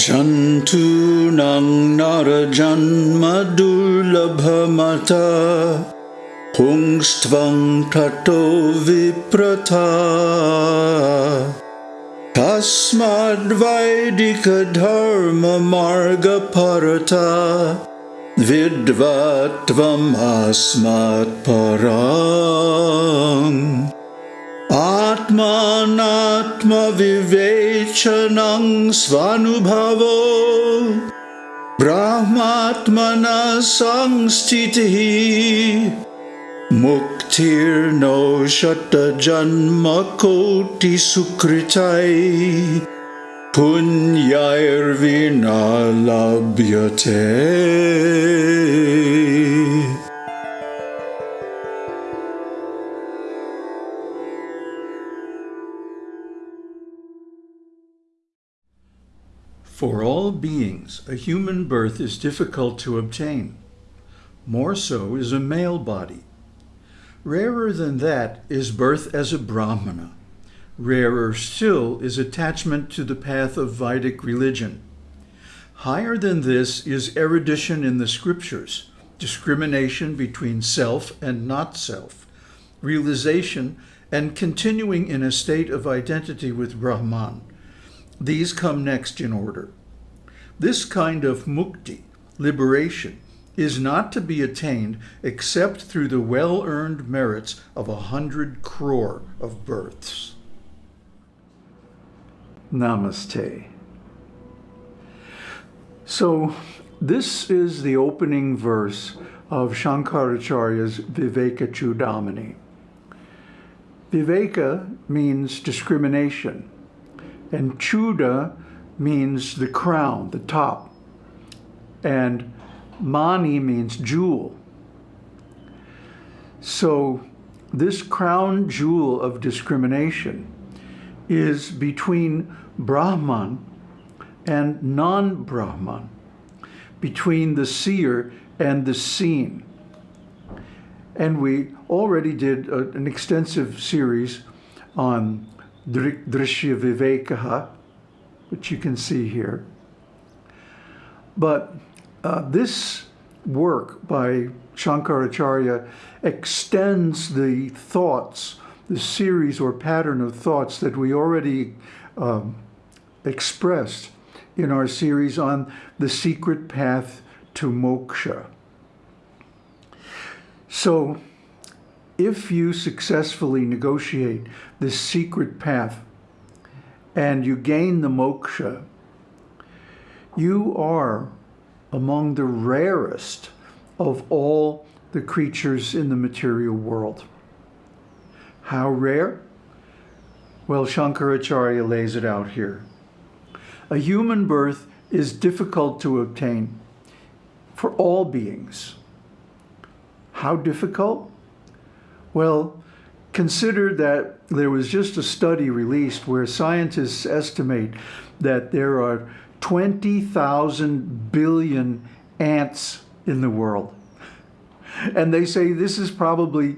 जन्तूनां नरजन्मदुर्लभमथ पुंस्त्वं ततो विप्रथा। कस्मद्वैदिकधर्ममार्गपरथा विद्वत्त्वमस्मत्पराम् आत्मानात्मविवेचनं स्वानुभवो। ब्रह्मात्मना संस्थितिः मुक्तिर्नो शतजन्मकोटिसुकृतै पुण्यैर्विना लभ्यते। For all beings, a human birth is difficult to obtain. More so is a male body. Rarer than that is birth as a Brahmana. Rarer still is attachment to the path of Vedic religion. Higher than this is erudition in the scriptures, discrimination between self and not self, realization, and continuing in a state of identity with Brahman. These come next in order. This kind of mukti, liberation, is not to be attained except through the well-earned merits of a hundred crore of births. Namaste. So this is the opening verse of Shankaracharya's Viveka Chudamani. Viveka means discrimination. And Chuda means the crown, the top. And Mani means jewel. So this crown jewel of discrimination is between Brahman and non-Brahman, between the seer and the seen. And we already did a, an extensive series on Drishya Vivekaha, which you can see here. But uh, this work by Shankaracharya extends the thoughts, the series or pattern of thoughts that we already um, expressed in our series on the secret path to moksha. So if you successfully negotiate this secret path and you gain the moksha, you are among the rarest of all the creatures in the material world. How rare? Well, Shankaracharya lays it out here. A human birth is difficult to obtain for all beings. How difficult? Well, consider that there was just a study released where scientists estimate that there are 20,000 billion ants in the world. And they say this is probably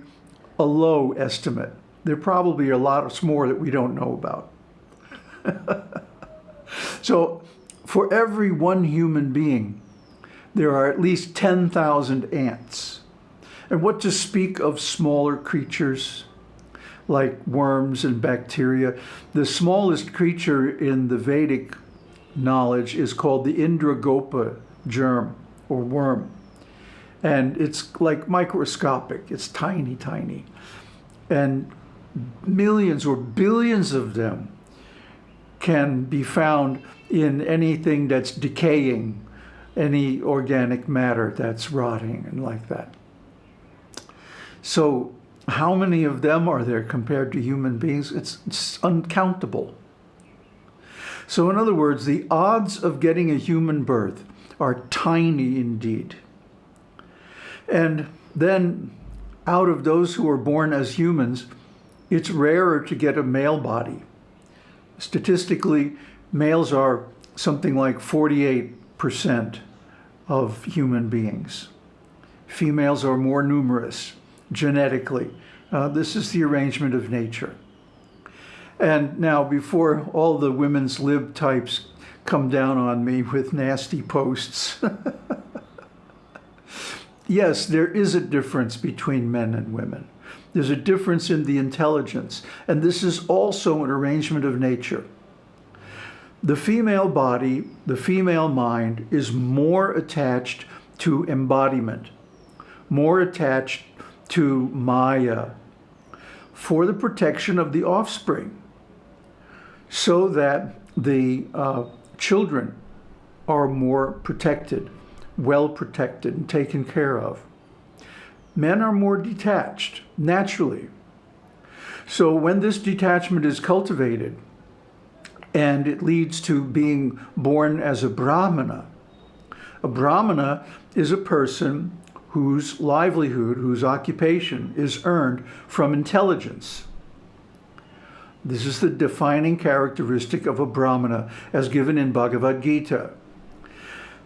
a low estimate. There probably are a lot more that we don't know about. so for every one human being, there are at least 10,000 ants. And what to speak of smaller creatures like worms and bacteria. The smallest creature in the Vedic knowledge is called the Indragopa germ or worm. And it's like microscopic, it's tiny, tiny. And millions or billions of them can be found in anything that's decaying, any organic matter that's rotting and like that. So how many of them are there compared to human beings? It's, it's uncountable. So in other words, the odds of getting a human birth are tiny indeed. And then out of those who are born as humans, it's rarer to get a male body. Statistically, males are something like 48% of human beings. Females are more numerous genetically. Uh, this is the arrangement of nature. And now before all the women's lib types come down on me with nasty posts. yes, there is a difference between men and women. There's a difference in the intelligence, and this is also an arrangement of nature. The female body, the female mind, is more attached to embodiment, more attached to Maya, for the protection of the offspring, so that the uh, children are more protected, well protected, and taken care of. Men are more detached, naturally. So when this detachment is cultivated, and it leads to being born as a Brahmana, a Brahmana is a person whose livelihood, whose occupation is earned from intelligence. This is the defining characteristic of a Brahmana as given in Bhagavad Gita.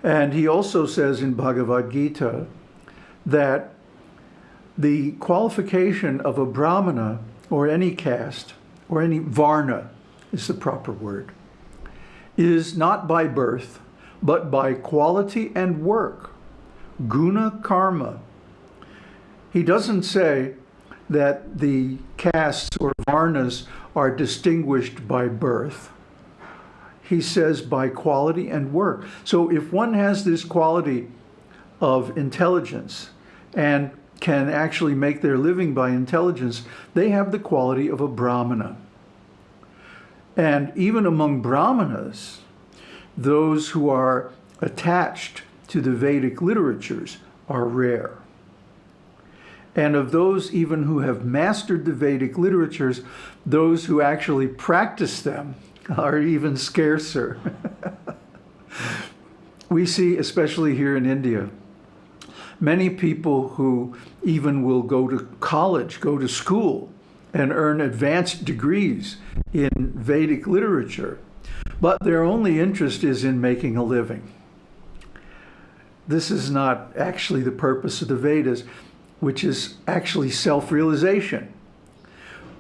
And he also says in Bhagavad Gita that the qualification of a Brahmana or any caste or any Varna is the proper word, is not by birth, but by quality and work, guna karma. He doesn't say that the castes or varnas are distinguished by birth. He says by quality and work. So if one has this quality of intelligence and can actually make their living by intelligence, they have the quality of a brahmana. And even among brahmanas, those who are attached to the Vedic literatures are rare. And of those even who have mastered the Vedic literatures, those who actually practice them are even scarcer. we see, especially here in India, many people who even will go to college, go to school, and earn advanced degrees in Vedic literature, but their only interest is in making a living. This is not actually the purpose of the Vedas which is actually self-realization.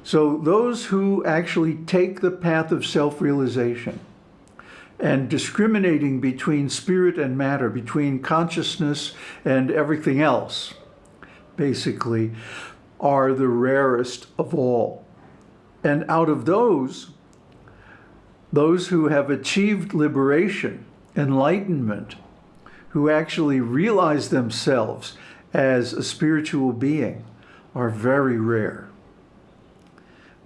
So those who actually take the path of self-realization and discriminating between spirit and matter, between consciousness and everything else, basically, are the rarest of all. And out of those, those who have achieved liberation, enlightenment, who actually realize themselves as a spiritual being are very rare.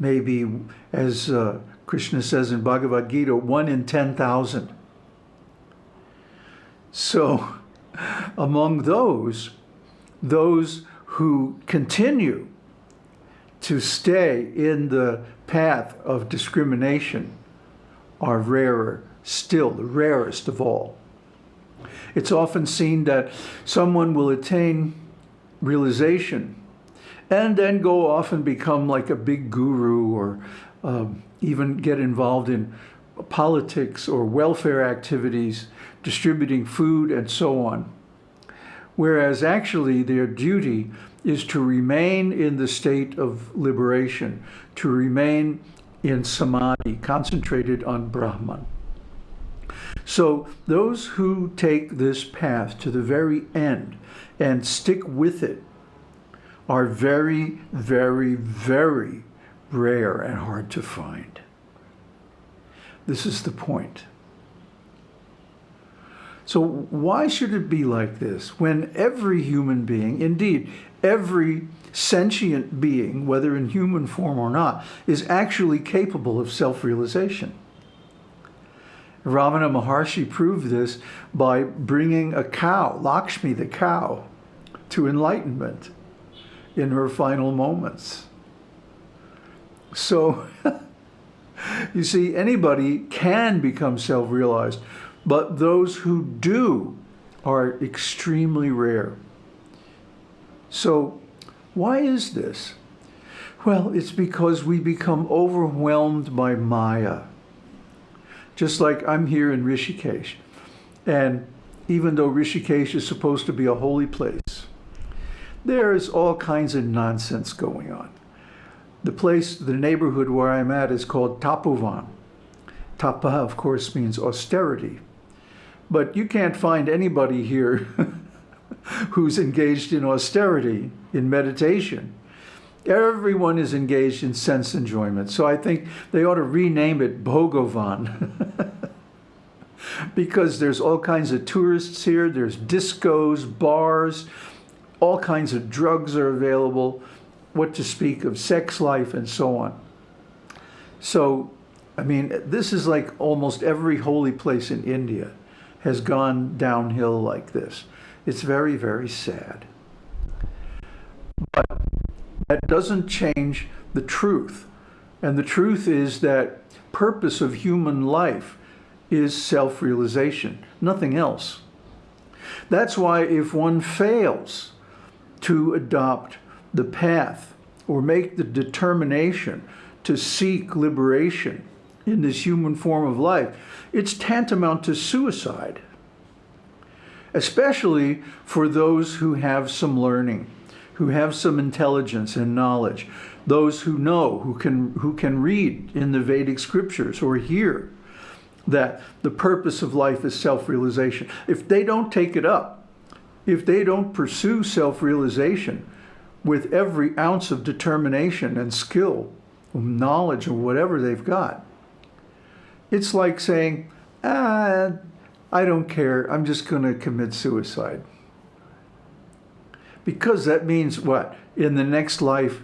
Maybe, as uh, Krishna says in Bhagavad Gita, one in 10,000. So, among those, those who continue to stay in the path of discrimination are rarer still, the rarest of all. It's often seen that someone will attain realization and then go off and become like a big guru or um, even get involved in politics or welfare activities, distributing food and so on. Whereas actually their duty is to remain in the state of liberation, to remain in samadhi, concentrated on Brahman. So those who take this path to the very end and stick with it are very, very, very rare and hard to find. This is the point. So why should it be like this when every human being, indeed, every sentient being, whether in human form or not, is actually capable of self-realization? Ramana Maharshi proved this by bringing a cow, Lakshmi the cow, to enlightenment in her final moments. So, you see, anybody can become self-realized, but those who do are extremely rare. So, why is this? Well, it's because we become overwhelmed by Maya. Just like I'm here in Rishikesh. And even though Rishikesh is supposed to be a holy place, there's all kinds of nonsense going on. The place, the neighborhood where I'm at is called Tapovan. Tapa, of course, means austerity. But you can't find anybody here who's engaged in austerity, in meditation. Everyone is engaged in sense enjoyment. So I think they ought to rename it Bhogovan. because there's all kinds of tourists here. There's discos, bars, all kinds of drugs are available. What to speak of sex life and so on. So, I mean, this is like almost every holy place in India has gone downhill like this. It's very, very sad. That doesn't change the truth. And the truth is that purpose of human life is self-realization, nothing else. That's why if one fails to adopt the path or make the determination to seek liberation in this human form of life, it's tantamount to suicide, especially for those who have some learning, who have some intelligence and knowledge, those who know, who can, who can read in the Vedic scriptures or hear that the purpose of life is self-realization. If they don't take it up, if they don't pursue self-realization with every ounce of determination and skill, knowledge or whatever they've got, it's like saying, ah, I don't care, I'm just going to commit suicide. Because that means what? In the next life,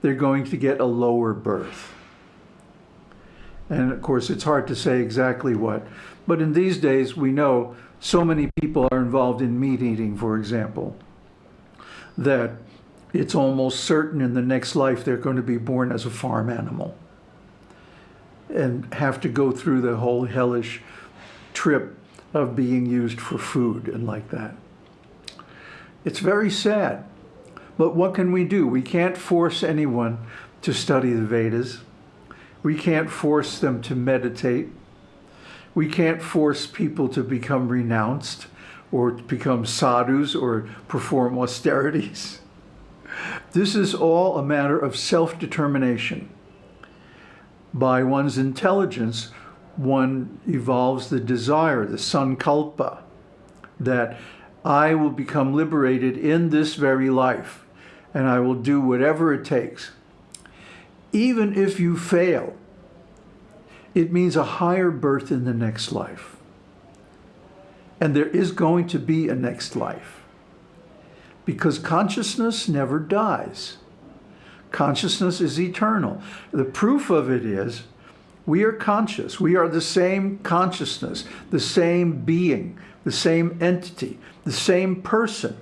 they're going to get a lower birth. And of course, it's hard to say exactly what. But in these days, we know so many people are involved in meat eating, for example, that it's almost certain in the next life they're going to be born as a farm animal and have to go through the whole hellish trip of being used for food and like that. It's very sad. But what can we do? We can't force anyone to study the Vedas. We can't force them to meditate. We can't force people to become renounced or become sadhus or perform austerities. This is all a matter of self-determination. By one's intelligence, one evolves the desire, the sankalpa, that I will become liberated in this very life and I will do whatever it takes. Even if you fail, it means a higher birth in the next life. And there is going to be a next life because consciousness never dies. Consciousness is eternal. The proof of it is we are conscious. We are the same consciousness, the same being, the same entity, the same person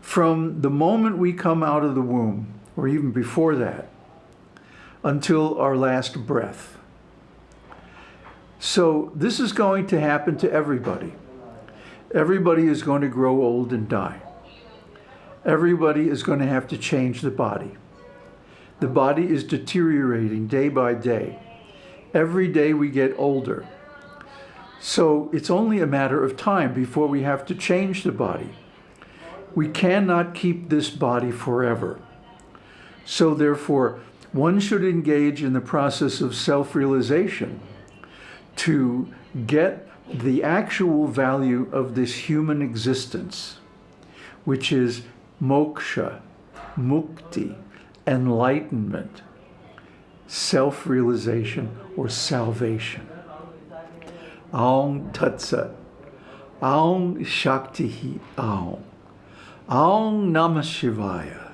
from the moment we come out of the womb, or even before that, until our last breath. So this is going to happen to everybody. Everybody is going to grow old and die. Everybody is going to have to change the body. The body is deteriorating day by day. Every day we get older. So it's only a matter of time before we have to change the body. We cannot keep this body forever. So therefore, one should engage in the process of self-realization to get the actual value of this human existence, which is moksha, mukti, enlightenment, self-realization or salvation. Aung Tatsa, Aung Shakti Aung, Aung Namah Shivaya.